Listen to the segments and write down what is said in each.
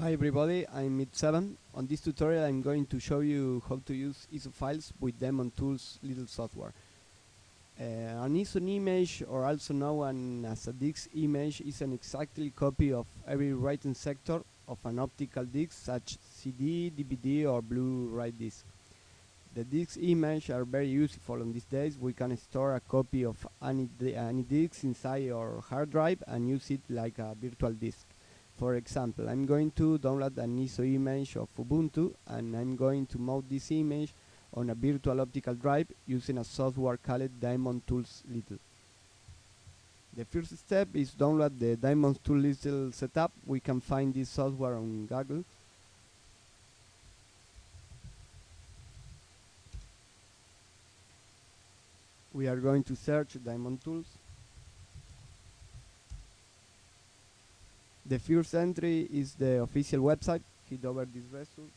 Hi everybody, I'm Mid7. On this tutorial I'm going to show you how to use ISO files with Daemon Tools little software. Uh, an ISO image, or also known as a DISC image, is an exactly copy of every writing sector of an optical disc such CD, DVD or Blu-ray disc. The disc images are very useful on these days. We can store a copy of any, any disc inside our hard drive and use it like a virtual disk. For example, I'm going to download an ISO image of Ubuntu and I'm going to mount this image on a virtual optical drive using a software called Daemon Tools Little. The first step is download the Daemon Tools Little setup. We can find this software on Google. We are going to search Daemon Tools. The first entry is the official website. Hit over this result.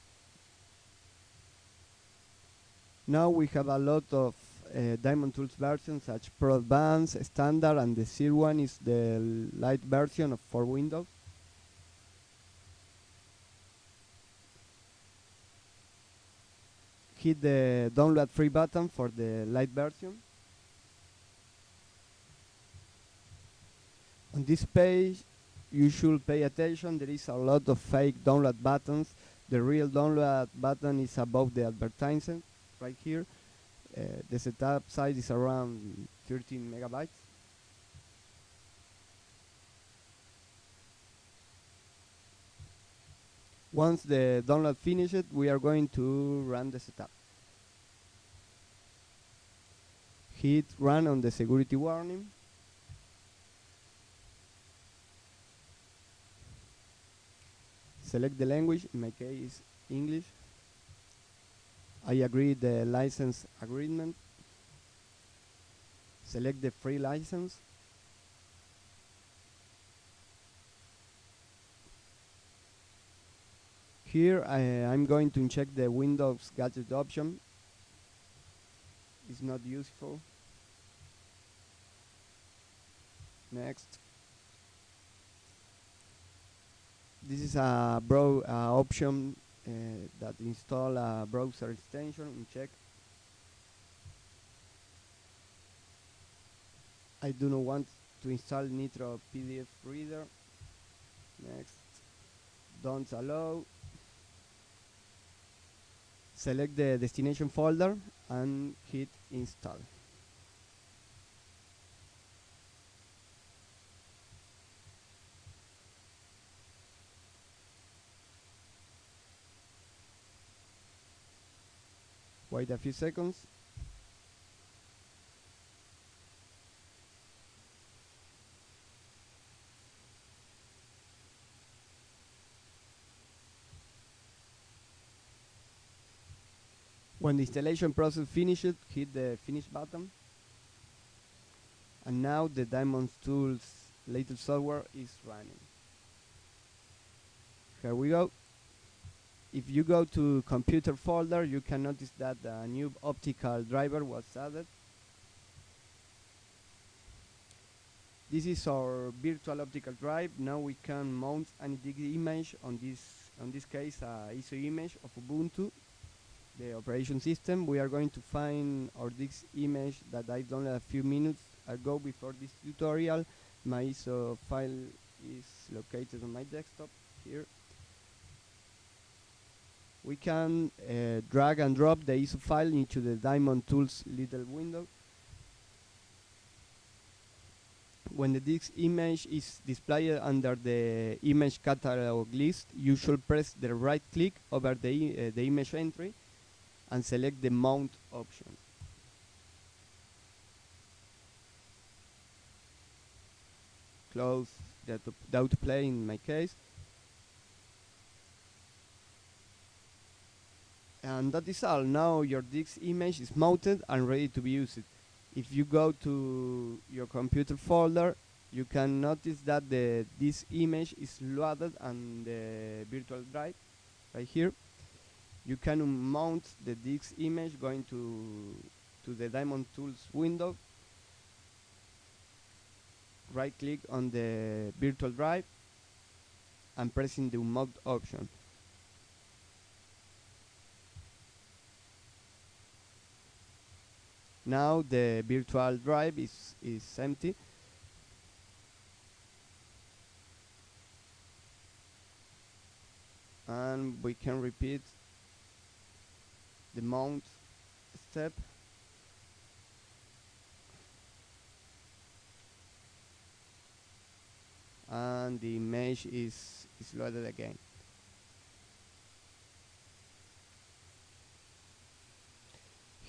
Now we have a lot of uh, Daemon Tools versions such Pro Advanced, Standard, and the zero one is the light version for Windows. Hit the download free button for the light version. On this page, you should pay attention. There is a lot of fake download buttons. The real download button is above the advertisement right here. Uh, the setup size is around 13 megabytes. Once the download finishes, we are going to run the setup. Hit run on the security warning. Select the language, in my case English. I agree the license agreement. Select the free license. Here I, am going to check the Windows gadget option. It's not useful. Next. This is a bro uh, option uh, that install a browser extension and check. I do not want to install Nitro PDF reader. Next, don't allow. Select the destination folder and hit install. Wait a few seconds. When the installation process finishes, hit the finish button. And now the Daemon Tools latest software is running. Here we go if you go to computer folder, you can notice that a new optical driver was added. This is our virtual optical drive. Now we can mount any image on this, on this case, uh, ISO image of Ubuntu, the operation system. We are going to find our this image that I downloaded a few minutes ago before this tutorial. My ISO file is located on my desktop here we can uh, drag and drop the ISO file into the Daemon Tools little window. When the disk image is displayed under the image catalog list, you should press the right click over the, uh, the image entry and select the mount option. Close the, the autoplay in my case and that is all. Now your disk image is mounted and ready to be used. If you go to your computer folder, you can notice that the this image is loaded on the virtual drive right here. You can mount the disk image going to to the Daemon Tools window. Right click on the virtual drive and pressing the unlocked option. Now the virtual drive is, is empty. And we can repeat the mount step. And the image is, is loaded again.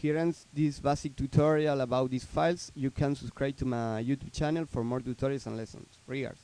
Ends this basic tutorial about these files. You can subscribe to my YouTube channel for more tutorials and lessons. Regards.